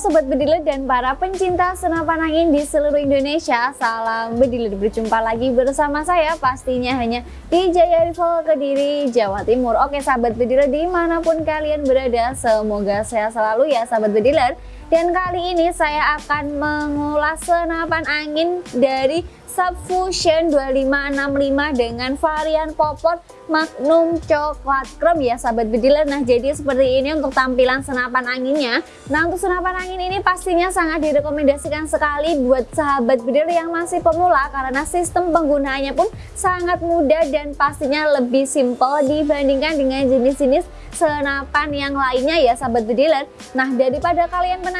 Sobat Bediler dan para pencinta senapan angin di seluruh Indonesia Salam Bediler, berjumpa lagi bersama saya pastinya hanya di Jaya Rival Kediri, Jawa Timur. Oke Sahabat Bediler di mana pun kalian berada semoga sehat selalu ya Sahabat Bediler Dan kali ini saya akan mengulas senapan angin dari Subfusion 2565 dengan varian popor Magnum coklat chrome ya sahabat bediler Nah jadi seperti ini untuk tampilan senapan anginnya. Nah untuk senapan angin ini pastinya sangat direkomendasikan sekali buat sahabat bediler yang masih pemula Karena sistem penggunaannya pun sangat mudah dan pastinya lebih simple dibandingkan dengan jenis-jenis senapan yang lainnya ya sahabat bediler. Nah daripada kalian penasaran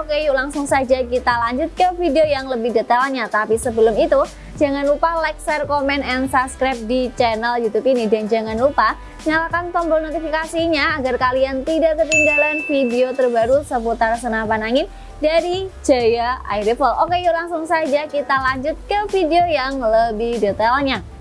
oke yuk langsung saja kita lanjut ke video yang lebih detailnya Tapi sebelum itu itu jangan lupa like, share, komen, and subscribe di channel YouTube ini dan jangan lupa nyalakan tombol notifikasinya agar kalian tidak ketinggalan video terbaru seputar senapan angin dari Jaya Air Rifle. Oke yuk langsung saja kita lanjut ke video yang lebih detailnya.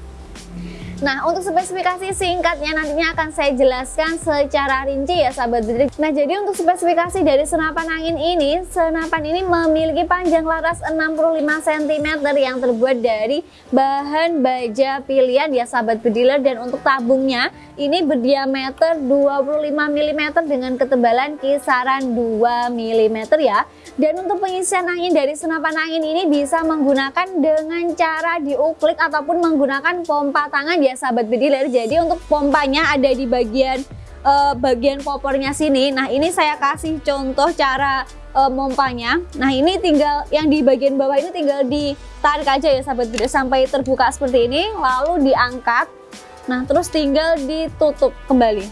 Nah untuk spesifikasi singkatnya nantinya akan saya jelaskan secara rinci ya sahabat bedrik Nah jadi untuk spesifikasi dari senapan angin ini Senapan ini memiliki panjang laras 65 cm yang terbuat dari bahan baja pilihan ya sahabat bediler Dan untuk tabungnya ini berdiameter 25 mm dengan ketebalan kisaran 2 mm ya. Dan untuk pengisian angin dari senapan angin ini bisa menggunakan dengan cara diuklik ataupun menggunakan pompa tangan ya sahabat bediler jadi untuk pompanya ada di bagian uh, bagian popornya sini. Nah ini saya kasih contoh cara uh, pompanya nah ini tinggal yang di bagian bawah ini tinggal ditarik aja ya sahabat bediler sampai terbuka seperti ini lalu diangkat. Nah terus tinggal ditutup kembali.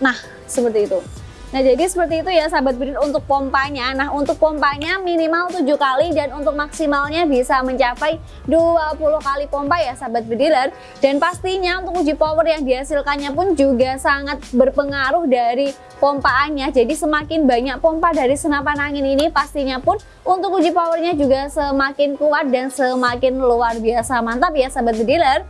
Nah seperti itu Nah jadi seperti itu ya sahabat bediler untuk pompanya. Nah untuk pompanya minimal 7 kali dan untuk maksimalnya bisa mencapai 20 kali pompa ya sahabat bediler Dan pastinya untuk uji power yang dihasilkannya pun juga sangat berpengaruh dari pompaannya. Jadi semakin banyak pompa dari senapan angin ini pastinya pun untuk uji powernya juga semakin kuat dan semakin luar biasa. Mantap ya sahabat bediler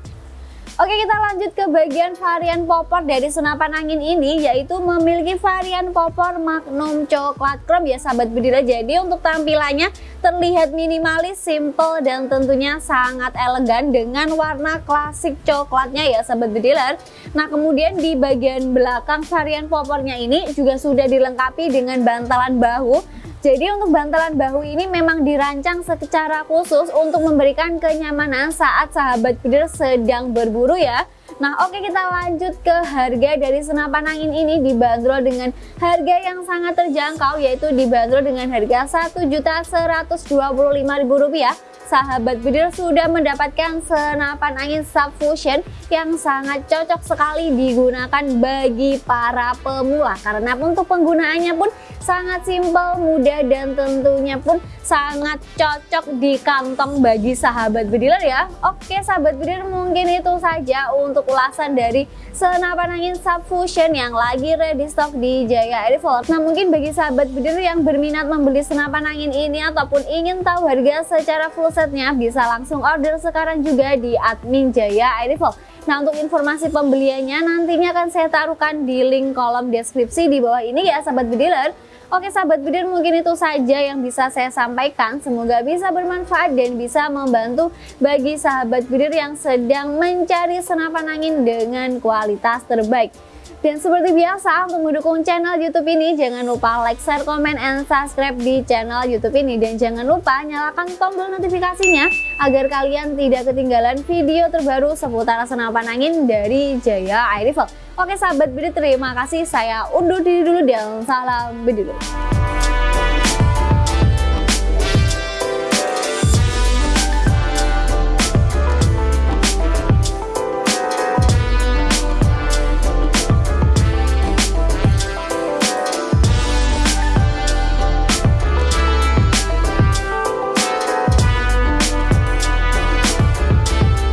Oke kita lanjut ke bagian varian popor dari senapan angin ini yaitu memiliki varian popor Magnum coklat chrome. Ya sahabat bedira jadi untuk tampilannya terlihat minimalis, simple dan tentunya sangat elegan dengan warna klasik coklatnya ya sahabat bediler Nah kemudian di bagian belakang varian popornya ini juga sudah dilengkapi dengan bantalan bahu jadi untuk bantalan bahu ini memang dirancang secara khusus untuk memberikan kenyamanan saat sahabat bidir sedang berburu ya. Nah oke kita lanjut ke harga dari senapan angin ini dibanderol dengan harga yang sangat terjangkau yaitu dibanderol dengan harga Rp1.125.000 sahabat bidir sudah mendapatkan senapan angin subfusion yang sangat cocok sekali digunakan bagi para pemula. Karena untuk penggunaannya pun sangat simpel, mudah dan tentunya pun sangat cocok di kantong bagi sahabat bediler ya. Oke sahabat bediler mungkin itu saja untuk ulasan dari senapan angin subfusion yang lagi ready stock di Jaya Airfall Nah mungkin bagi sahabat bediler yang berminat membeli senapan angin ini ataupun ingin tahu harga secara full set setnya bisa langsung order sekarang juga di admin Jaya Airifol. Nah untuk informasi pembeliannya nantinya akan saya taruhkan di link kolom deskripsi di bawah ini ya sahabat bediler. Oke sahabat bediler mungkin itu saja yang bisa saya sampaikan. Semoga bisa bermanfaat dan bisa membantu bagi sahabat bediler yang sedang mencari senapan angin dengan kualitas terbaik. Dan seperti biasa untuk mendukung channel YouTube ini jangan lupa like, share, komen, and subscribe di channel YouTube ini dan jangan lupa nyalakan tombol notifikasinya agar kalian tidak ketinggalan video terbaru seputar senapan angin dari Jaya Air Rifle. Oke sahabat bedi terima kasih saya undur diri dulu dan salam dulu.